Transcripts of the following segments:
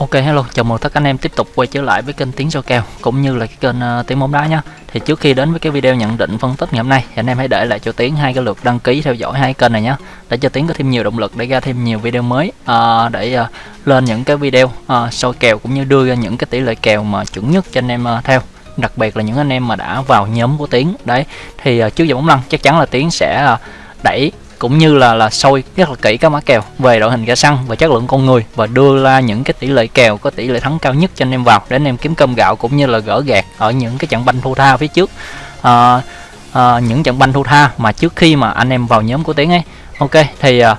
Ok hello, chào mừng tất cả anh em tiếp tục quay trở lại với kênh Tiếng Soi Kèo cũng như là cái kênh uh, Tiếng Bóng Đá nhé. Thì trước khi đến với cái video nhận định phân tích ngày hôm nay thì anh em hãy để lại cho Tiếng hai cái lượt đăng ký theo dõi hai kênh này nhé. Để cho Tiếng có thêm nhiều động lực để ra thêm nhiều video mới uh, để uh, lên những cái video uh, soi kèo cũng như đưa ra những cái tỷ lệ kèo mà chuẩn nhất cho anh em uh, theo. Đặc biệt là những anh em mà đã vào nhóm của tiến Đấy, thì uh, trước giờ bóng lăn chắc chắn là tiến sẽ uh, đẩy cũng như là là soi rất là kỹ các mã kèo về đội hình ra sân và chất lượng con người và đưa ra những cái tỷ lệ kèo có tỷ lệ thắng cao nhất cho anh em vào để anh em kiếm cơm gạo cũng như là gỡ gạt ở những cái trận banh thua tha phía trước. À, à, những trận banh thua tha mà trước khi mà anh em vào nhóm của tiến ấy. Ok thì à,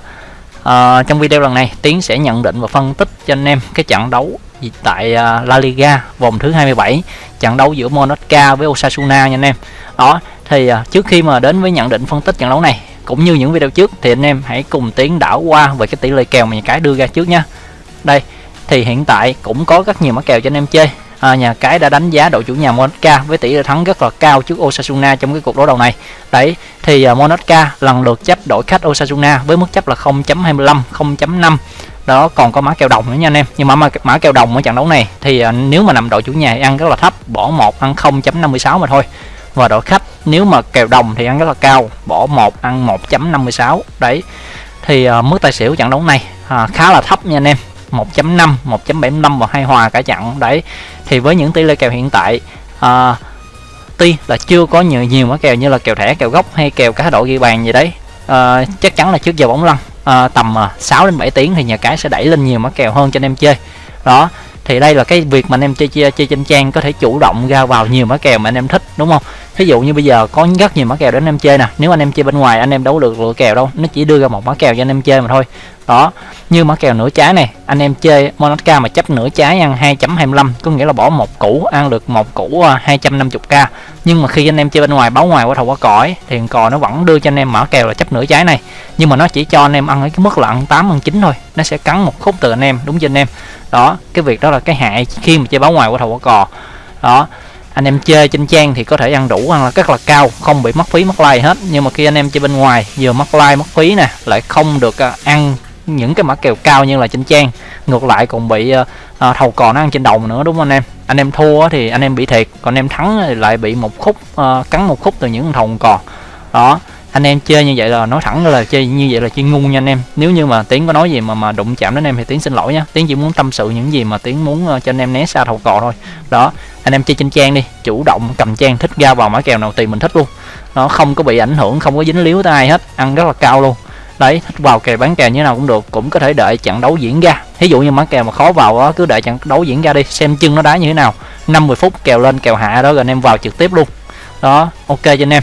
à, trong video lần này tiến sẽ nhận định và phân tích cho anh em cái trận đấu tại à, La Liga vòng thứ 27 trận đấu giữa Monaco với Osasuna nha anh em. Đó thì à, trước khi mà đến với nhận định phân tích trận đấu này cũng như những video trước thì anh em hãy cùng tiến đảo qua về cái tỷ lệ kèo mà nhà cái đưa ra trước nha đây thì hiện tại cũng có rất nhiều mã kèo cho anh em chơi. À, nhà cái đã đánh giá đội chủ nhà Monaco với tỷ lệ thắng rất là cao trước Osasuna trong cái cuộc đối đầu này. Đấy thì à, uh, Monaco lần lượt chấp đội khách Osasuna với mức chấp là 0.25 0.5 đó còn có mã kèo đồng nữa nha anh em. Nhưng mà mã, mã kèo đồng ở trận đấu này thì uh, nếu mà nằm đội chủ nhà ăn rất là thấp bỏ một ăn 0.56 mà thôi và đội khách nếu mà kèo đồng thì ăn rất là cao bỏ một ăn 1.56 đấy thì uh, mức tài xỉu trận đấu này uh, khá là thấp nha anh em. 1.5 1.75 và hai hòa cả trận. Đấy thì với những tỷ lệ kèo hiện tại uh, tuy là chưa có nhiều nhiều mã kèo như là kèo thẻ kèo gốc hay kèo cá độ ghi bàn gì đấy uh, chắc chắn là trước giờ bóng lăn uh, tầm uh, 6 đến 7 tiếng thì nhà cái sẽ đẩy lên nhiều mã kèo hơn cho anh em chơi. Đó thì đây là cái việc mà anh em chơi chơi, chơi trên trang có thể chủ động ra vào nhiều mã kèo mà anh em thích đúng không? Ví dụ như bây giờ có rất nhiều mã kèo để anh em chơi nè. Nếu anh em chơi bên ngoài anh em đấu được lựa kèo đâu. Nó chỉ đưa ra một mã kèo cho anh em chơi mà thôi đó, như mã kèo nửa trái này, anh em chơi Monaca mà chấp nửa trái ăn 2.25 có nghĩa là bỏ một củ, ăn được một củ à, 250k nhưng mà khi anh em chơi bên ngoài, báo ngoài qua thầu qua cõi thì cò nó vẫn đưa cho anh em mã kèo là chấp nửa trái này. Nhưng mà nó chỉ cho anh em ăn ở cái mức là ăn 8 ăn 9 thôi, nó sẽ cắn một khúc từ anh em, đúng cho anh em? Đó, cái việc đó là cái hại khi mà chơi báo ngoài qua thầu qua cò. Đó, anh em chơi trên trang thì có thể ăn đủ, ăn là rất là cao, không bị mất phí, mất like hết. Nhưng mà khi anh em chơi bên ngoài, vừa mất like, mất phí nè, lại không được à, ăn những cái mã kèo cao như là trên trang ngược lại còn bị uh, thầu cò nó ăn trên đồng nữa đúng không anh em? Anh em thua thì anh em bị thiệt còn anh em thắng thì lại bị một khúc uh, cắn một khúc từ những thầu cò. Đó anh em chơi như vậy là nói thẳng là chơi như vậy là chơi ngu nha anh em. Nếu như mà tiến có nói gì mà mà đụng chạm đến em thì tiến xin lỗi nhá tiến chỉ muốn tâm sự những gì mà tiến muốn cho anh em né xa thầu cò thôi. Đó anh em chơi trên trang đi chủ động cầm trang thích ra vào mã kèo nào tùy mình thích luôn. Nó không có bị ảnh hưởng không có dính líu tới ai hết ăn rất là cao luôn đấy thích vào kèo bán kèo như nào cũng được, cũng có thể đợi trận đấu diễn ra. Ví dụ như bán kèo mà khó vào đó cứ đợi trận đấu diễn ra đi, xem chân nó đá như thế nào. 50 phút kèo lên, kèo hạ đó, rồi anh em vào trực tiếp luôn. Đó, ok cho anh em.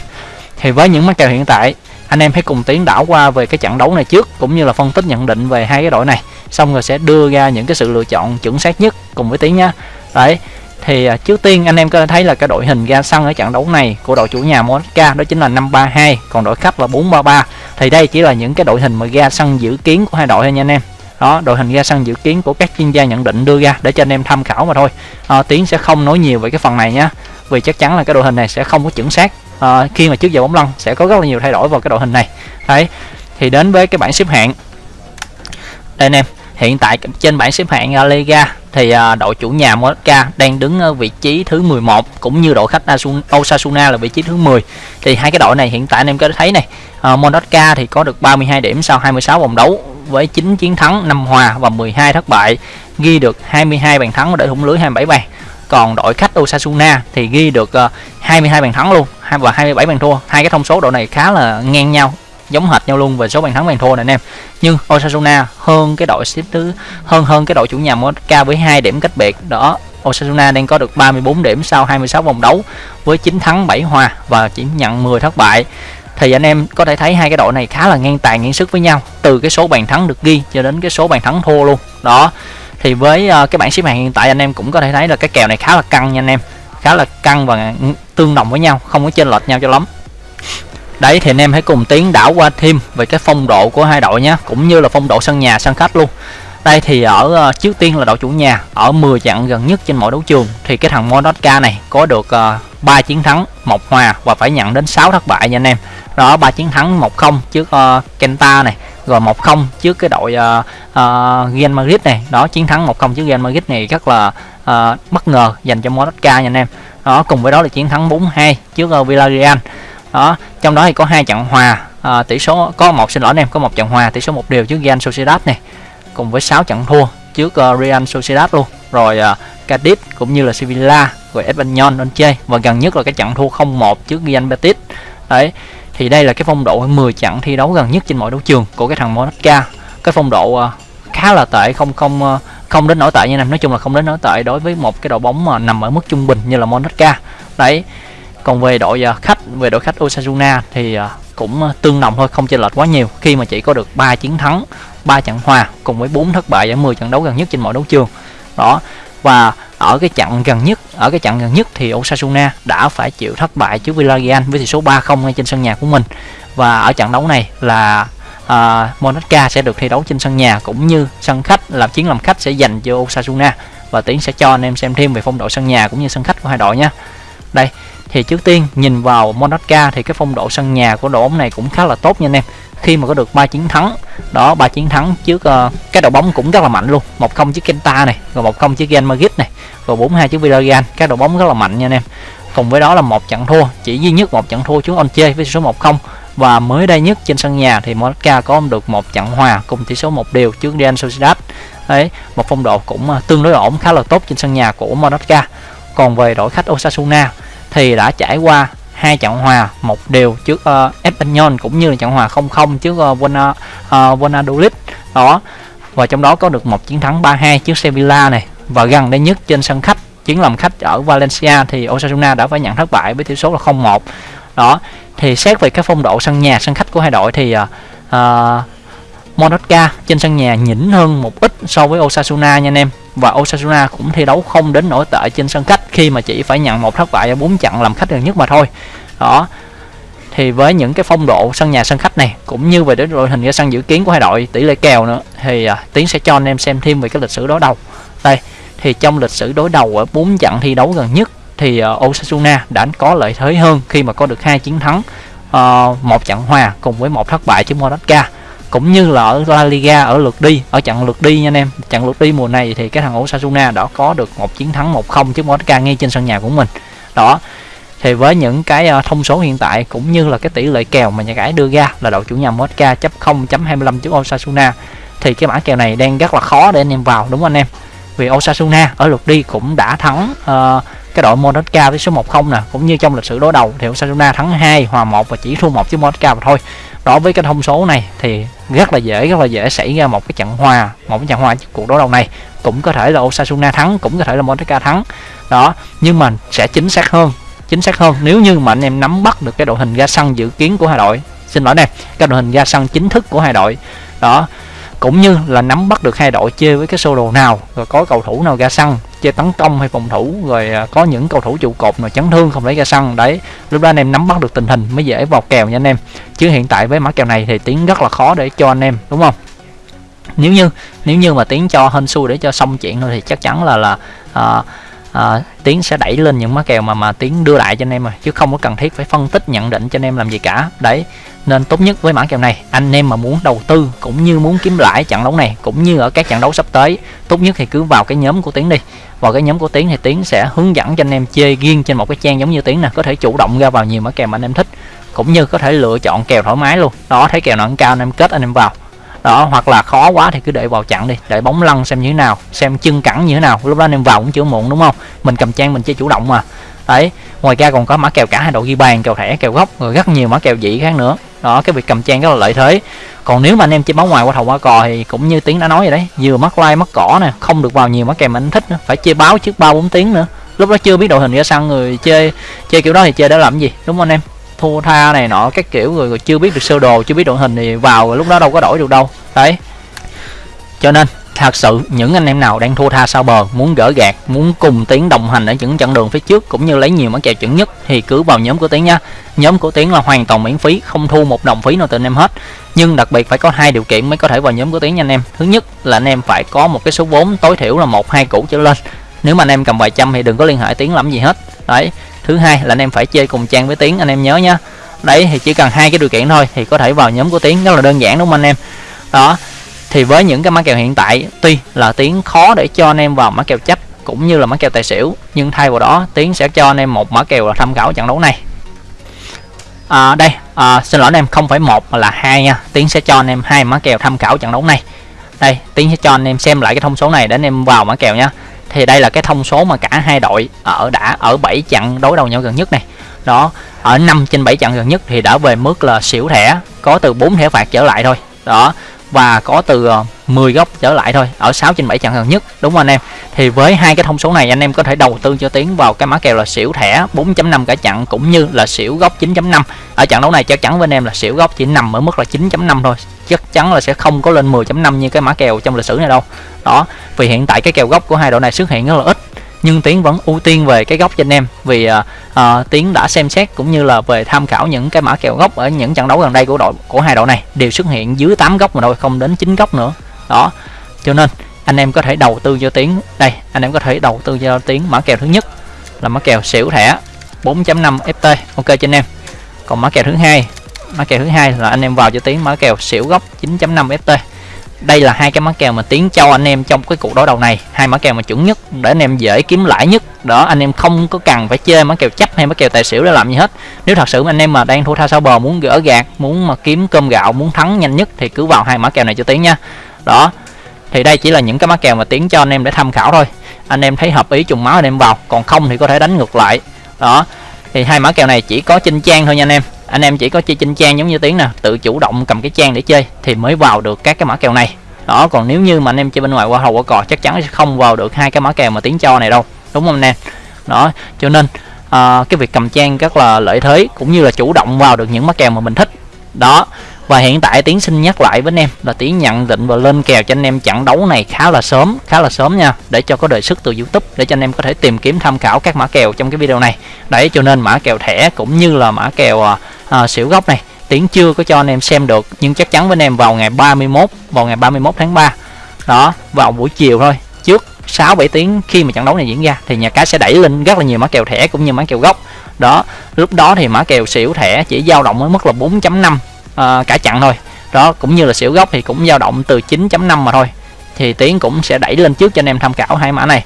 Thì với những mã kèo hiện tại, anh em hãy cùng tiến đảo qua về cái trận đấu này trước, cũng như là phân tích nhận định về hai cái đội này. Xong rồi sẽ đưa ra những cái sự lựa chọn chuẩn xác nhất cùng với tiến nhá. Đấy thì à, trước tiên anh em có thể thấy là cái đội hình ra sân ở trận đấu này của đội chủ nhà Monaco đó chính là 532 còn đội khách là 433 thì đây chỉ là những cái đội hình mà ra sân dự kiến của hai đội thôi nha anh em. Đó đội hình ra sân dự kiến của các chuyên gia nhận định đưa ra để cho anh em tham khảo mà thôi. À, tiến sẽ không nói nhiều về cái phần này nhá vì chắc chắn là cái đội hình này sẽ không có chuẩn xác. À, khi mà trước giờ bóng lăn sẽ có rất là nhiều thay đổi vào cái đội hình này. Đấy thì đến với cái bảng xếp hạng. Đây anh em hiện tại trên bảng xếp hạng à, La Liga thì à, đội chủ nhà Monaco đang đứng ở vị trí thứ 11 cũng như đội khách Osasuna là vị trí thứ 10 thì hai cái đội này hiện tại anh em có thấy này à, uh, Monaco thì có được 32 điểm sau 26 vòng đấu với 9 chiến thắng 5 hòa và 12 thất bại ghi được 22 bàn thắng để thủng lưới 27 bàn. Còn đội khách Osasuna thì ghi được 22 bàn thắng luôn và 27 bàn thua. Hai cái thông số đội này khá là ngang nhau giống hệt nhau luôn về số bàn thắng bàn thua này anh em. Nhưng Osasuna hơn cái đội xếp thứ hơn hơn cái đội chủ nhà Monaco với hai điểm cách biệt đó. Osasuna đang có được 34 điểm sau 26 vòng đấu với 9 thắng 7 hòa và chỉ nhận 10 thất bại. Thì anh em có thể thấy hai cái đội này khá là ngang tài ngang sức với nhau từ cái số bàn thắng được ghi cho đến cái số bàn thắng thua luôn. Đó thì với uh, cái bảng xếp hạng hiện tại anh em cũng có thể thấy là cái kèo này khá là căng nha anh em. Khá là căng và tương đồng với nhau không có chênh lệch nhau cho lắm đấy thì anh em hãy cùng tiến đảo qua thêm về cái phong độ của hai đội nhé cũng như là phong độ sân nhà sân khách luôn. Đây thì ở uh, trước tiên là đội chủ nhà ở 10 trận gần nhất trên mỗi đấu trường thì cái thằng Monotka này có được ờ, uh, 3 chiến thắng một hòa và phải nhận đến 6 thất bại nha anh em. Đó ba chiến thắng 1-0 trước uh, Kenta này rồi 1-0 trước cái đội uh, uh, Real Madrid này. Đó chiến thắng 1-0 trước Real Madrid này rất là uh, bất ngờ dành cho Monotka nha anh em. Đó cùng với đó là chiến thắng 4-2 trước uh, Villarreal đó trong đó thì có hai trận hòa. Uh, tỷ số có một xin lỗi anh em có một trận hòa tỷ số một đều trước Real Sociedad này cùng với 6 trận thua trước uh, Real Sociedad luôn. Rồi ờ, uh, Cadiz cũng như là Sevilla rồi Espanyol lên chơi và gần nhất là cái trận thua 0-1 trước Real Betis. Đấy thì đây là cái phong độ 10 trận thi đấu gần nhất trên mọi đấu trường của cái thằng Monaca cái phong độ uh, khá là tệ không không uh, không đến nổi tệ như này nói chung là không đến nổi tệ đối với một cái đội bóng mà nằm ở mức trung bình như là Monaca đấy còn về đội à, khách về đội khách Osasuna thì à, cũng à, tương đồng thôi không chênh lệch quá nhiều. Khi mà chỉ có được 3 chiến thắng 3 trận hòa cùng với 4 thất bại ở 10 trận đấu gần nhất trên mọi đấu trường. Đó và ở cái trận gần nhất ở cái trận gần nhất thì Osasuna đã phải chịu thất bại trước Villarreal với tỷ số 3-0 ngay trên sân nhà của mình. Và ở trận đấu này là uh, Monaca sẽ được thi đấu trên sân nhà cũng như sân khách làm chiến làm khách sẽ dành cho Osasuna. Và Tiến sẽ cho anh em xem thêm về phong độ sân nhà cũng như sân khách của hai đội nhé. Đây thì trước tiên nhìn vào Monaca thì cái phong độ sân nhà của đội bóng này cũng khá là tốt nha anh em. Khi mà có được ba chiến thắng đó ba chiến thắng trước uh, cái đội bóng cũng rất là mạnh luôn. Một không trước Kenta này rồi một không trước Real Madrid này rồi bốn hai trước Villarreal. Các đội bóng rất là mạnh nha anh em. Cùng với đó là một trận thua chỉ duy nhất một trận thua trước Onche với số 1-0 và mới đây nhất trên sân nhà thì Monaca có được một trận hòa cùng tỷ số một đều trước Real Sociedad. Đấy một phong độ cũng ờ, tương đối ổn khá là tốt trên sân nhà của Monaca còn về đội khách Osasuna thì đã trải qua hai trận hòa một đều trước ờ, uh, Espanyol cũng như là trận hòa 0-0 trước uh, Buena, uh, đó và trong đó có được một chiến thắng 3-2 trước Sevilla này. Và gần đây nhất trên sân khách chiến làm khách ở Valencia thì Osasuna đã phải nhận thất bại với tỷ số là 0-1 đó thì xét về cái phong độ sân nhà sân khách của hai đội thì uh, uh, Monaca trên sân nhà nhỉnh hơn một ít so với Osasuna nha anh em và Osasuna cũng thi đấu không đến nổi tệ trên sân khách khi mà chỉ phải nhận một thất bại ở bốn trận làm khách gần nhất mà thôi. Đó. Thì với những cái phong độ sân nhà sân khách này cũng như về đến đội hình ra sân dự kiến của hai đội tỷ lệ kèo nữa thì à, tiến sẽ cho anh em xem thêm về cái lịch sử đối đầu. Đây thì trong lịch sử đối đầu ở bốn trận thi đấu gần nhất thì uh, Osasuna đã có lợi thế hơn khi mà có được hai chiến thắng uh, một trận hòa cùng với một thất bại trước Monaca cũng như là ở La Liga ở lượt đi ở trận lượt đi nha anh em. Trận lượt đi mùa này thì cái thằng Osasuna đã có được một chiến thắng 1-0 trước Monaca ngay trên sân nhà của mình. Đó thì với những cái ờ, thông số hiện tại cũng như là cái tỷ lệ kèo mà nhà cái đưa ra là đội chủ nhà Monaca chấp 0.25 trước Osasuna thì cái mã kèo này đang rất là khó để anh em vào đúng không anh em? Vì Osasuna ở lượt đi cũng đã thắng uh, cái đội Monaco với số 1-0 nè, cũng như trong lịch sử đối đầu thì Osasuna thắng 2 hòa 1 và chỉ thua một trước Monaco mà thôi. Đối với cái thông số này thì rất là dễ, rất là dễ xảy ra một cái trận hòa, một cái trận hòa cuộc đối đầu này. Cũng có thể là Osasuna thắng, cũng có thể là Monaco thắng. Đó, nhưng mà sẽ chính xác hơn, chính xác hơn nếu như mà anh em nắm bắt được cái đội hình ra sân dự kiến của hai đội. Xin lỗi nè, cái đội hình ra sân chính thức của hai đội. Đó cũng như là nắm bắt được hai đội chơi với cái sơ đồ nào rồi có cầu thủ nào ra sân chơi tấn công hay phòng thủ rồi à, có những cầu thủ trụ cột mà chấn thương không lấy ra sân. Đấy lúc đó anh em nắm bắt được tình hình mới dễ vào kèo nha anh em. Chứ hiện tại với mã kèo này thì tiến rất là khó để cho anh em đúng không? Nếu như nếu như mà tiến cho hên xui để cho xong chuyện thôi thì chắc chắn là là à, à, tiến sẽ đẩy lên những mã kèo mà mà tiến đưa lại cho anh em rồi chứ không có cần thiết phải phân tích nhận định cho anh em làm gì cả. Đấy nên tốt nhất với mã kèo này anh em mà muốn đầu tư cũng như muốn kiếm lãi trận đấu này cũng như ở các trận đấu sắp tới tốt nhất thì cứ vào cái nhóm của tiến đi. Vào cái nhóm của tiến thì tiến sẽ hướng dẫn cho anh em chơi riêng trên một cái trang giống như tiến nè có thể chủ động ra vào nhiều mã kèo mà anh em thích cũng như có thể lựa chọn kèo thoải mái luôn. Đó thấy kèo nào cao anh em kết anh em vào đó, hoặc là khó quá thì cứ để vào chặn đi, để bóng lăn xem như thế nào, xem chân cẳng như thế nào. Lúc đó anh em vào cũng chưa muộn, đúng không? Mình cầm trang mình chơi chủ động mà. Đấy, ngoài ra còn có mã kèo cả hai đội ghi bàn, kèo thẻ, kèo góc, rồi rất nhiều mã kèo dị khác nữa. Đó, cái việc cầm trang rất là lợi thế. Còn nếu mà anh em chơi bóng ngoài qua thầu qua cò thì cũng như tiếng đã nói rồi đấy, vừa mắc like, mắc cỏ nè, không được vào nhiều mã kèo mà anh thích nữa, phải chơi báo trước ba bốn tiếng nữa. Lúc đó chưa biết đội hình ra sân người chơi chơi kiểu đó thì chơi để làm gì, đúng không anh em? Thua tha này nọ các kiểu người, người chưa biết được sơ đồ chưa biết đội hình thì vào lúc đó đâu có đổi được đâu. Đấy. Cho nên thật sự những anh em nào đang thua tha sau bờ muốn gỡ gạt muốn cùng tiến đồng hành ở những chặng đường phía trước cũng như lấy nhiều món kèo chuẩn nhất thì cứ vào nhóm của tiến nha. Nhóm của tiến là hoàn toàn miễn phí không thu một đồng phí nào từ anh em hết. Nhưng đặc biệt phải có hai điều kiện mới có thể vào nhóm của tiến nha anh em. Thứ nhất là anh em phải có một cái số vốn tối thiểu là một hai củ trở lên. Nếu mà anh em cầm vài trăm thì đừng có liên hệ tiến làm gì hết. Đấy thứ hai là anh em phải chơi cùng trang với tiến anh em nhớ nhá. Đấy thì chỉ cần hai cái điều kiện thôi thì có thể vào nhóm của tiến rất là đơn giản đúng không anh em? Đó thì với những cái mã kèo hiện tại tuy là tiến khó để cho anh em vào mã kèo chấp cũng như là mã kèo tài xỉu nhưng thay vào đó tiến sẽ cho anh em một mã kèo là tham khảo trận đấu này. À, đây à, xin lỗi anh em không phải một mà là hai nha. Tiến sẽ cho anh em hai mã kèo tham khảo trận đấu này. Đây tiến sẽ cho anh em xem lại cái thông số này để anh em vào mã kèo nha thì đây là cái thông số mà cả hai đội ở đã, ở 7 trận đối đầu nhau gần nhất này. Đó, ở 5 trên 7 trận gần nhất thì đã về mức là xỉu thẻ, có từ 4 thẻ phạt trở lại thôi. Đó, và có từ ờ, 10 góc trở lại thôi ở 6 trên 7 trận gần nhất đúng không anh em? Thì với hai cái thông số này anh em có thể đầu tư cho tiến vào cái mã kèo là xỉu thẻ 4.5 cả trận cũng như là xỉu góc 9.5 ở trận đấu này chắc chắn với anh em là xỉu góc chỉ nằm ở mức là 9.5 thôi chắc chắn là sẽ không có lên 10.5 như cái mã kèo trong lịch sử này đâu. Đó vì hiện tại cái kèo góc của hai đội này xuất hiện rất là ít nhưng tiến vẫn ưu tiên về cái góc cho anh em vì uh, uh, tiến đã xem xét cũng như là về tham khảo những cái mã kèo góc ở những trận đấu gần đây của đội của hai đội này đều xuất hiện dưới 8 góc mà thôi không đến 9 góc nữa đó cho nên anh em có thể đầu tư cho tiến đây anh em có thể đầu tư cho tiến mã kèo thứ nhất là mã kèo xỉu thẻ 4.5 ft ok cho anh em còn mã kèo thứ hai mã kèo thứ hai là anh em vào cho tiến mã kèo xỉu góc 9.5 ft đây là hai cái mã kèo mà tiến cho anh em trong cái cuộc đối đầu này hai mã kèo mà chuẩn nhất để anh em dễ kiếm lãi nhất đó anh em không có cần phải chơi mã kèo chấp hay mã kèo tài xỉu để làm gì hết nếu thật sự anh em mà đang thua tha sao bờ muốn gỡ gạt muốn mà kiếm cơm gạo muốn thắng nhanh nhất thì cứ vào hai mã kèo này cho tiến nha đó. Thì đây chỉ là những cái mã kèo mà tiến cho anh em để tham khảo thôi. Anh em thấy hợp ý trùng máu anh em vào còn không thì có thể đánh ngược lại. Đó. Thì hai mã kèo này chỉ có trên trang thôi nha anh em. Anh em chỉ có chơi trên trang giống như tiếng nè tự chủ động cầm cái trang để chơi thì mới vào được các cái mã kèo này. Đó còn nếu như mà anh em chơi bên ngoài qua hầu qua cò chắc chắn sẽ không vào được hai cái mã kèo mà tiếng cho này đâu. Đúng không anh em? Đó cho nên à, cái việc cầm trang rất là lợi thế cũng như là chủ động vào được những mã kèo mà mình thích. Đó và hiện tại tiến xin nhắc lại với anh em là tiến nhận định và lên kèo cho anh em trận đấu này khá là sớm khá là sớm nha để cho có đề xuất từ youtube để cho anh em có thể tìm kiếm tham khảo các mã kèo trong cái video này. Đấy cho nên mã kèo thẻ cũng như là mã kèo à, à, xỉu góc này tiến chưa có cho anh em xem được nhưng chắc chắn với anh em vào ngày 31 vào ngày 31 tháng 3 đó vào buổi chiều thôi trước 6 7 tiếng khi mà trận đấu này diễn ra thì nhà cái sẽ đẩy lên rất là nhiều mã kèo thẻ cũng như mã kèo gốc. Đó lúc đó thì mã kèo xỉu thẻ chỉ dao động ở mức là 4.5 à, cả chặn thôi. Đó cũng như là xỉu gốc thì cũng dao động từ 9.5 mà thôi. Thì tiến cũng sẽ đẩy lên trước cho anh em tham khảo hai mã này.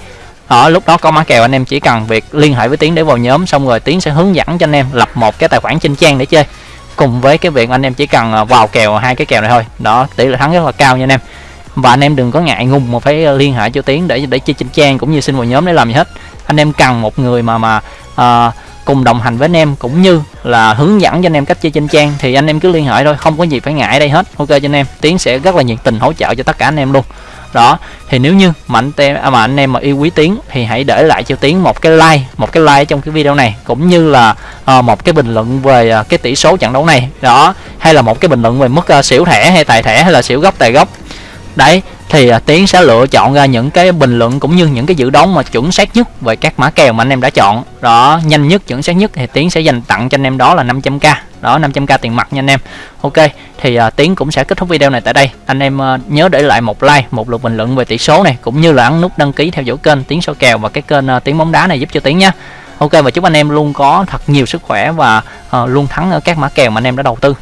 Ở lúc đó có mã kèo anh em chỉ cần việc liên hệ với tiến để vào nhóm xong rồi tiến sẽ hướng dẫn cho anh em lập một cái tài khoản trên trang để chơi. Cùng với cái việc anh em chỉ cần ờ, vào kèo hai cái kèo này thôi. Đó tỷ lệ thắng rất là cao nha anh em. Và anh em đừng có ngại ngùng mà phải ờ, liên hệ cho tiến để để chơi trên trang cũng như xin vào nhóm để làm gì hết. Anh em cần một người mà mà uh, cùng đồng hành với anh em cũng như là hướng dẫn cho anh em cách chơi trên trang thì anh em cứ liên hệ thôi không có gì phải ngại đây hết. Ok cho anh em tiến sẽ rất là nhiệt tình hỗ trợ cho tất cả anh em luôn. Đó thì nếu như mà anh em à, mà anh em mà yêu quý tiến thì hãy để lại cho tiến một cái like một cái like trong cái video này cũng như là uh, một cái bình luận về uh, cái tỷ số trận đấu này. Đó hay là một cái bình luận về mức uh, xỉu thẻ hay tài thẻ hay là xỉu gốc tài gốc đấy thì uh, tiến sẽ lựa chọn ra những cái bình luận cũng như những cái dự đoán mà chuẩn xác nhất về các mã kèo mà anh em đã chọn. Đó nhanh nhất chuẩn xác nhất thì tiến sẽ dành tặng cho anh em đó là 500k đó 500k tiền mặt nha anh em. Ok thì uh, tiến cũng sẽ kết thúc video này tại đây. Anh em uh, nhớ để lại một like một lượt bình luận về tỷ số này cũng như là ấn nút đăng ký theo dõi kênh tiến số kèo và cái kênh uh, tiến bóng đá này giúp cho tiến nhé ok và chúc anh em luôn có thật nhiều sức khỏe và uh, luôn thắng ở các mã kèo mà anh em đã đầu tư.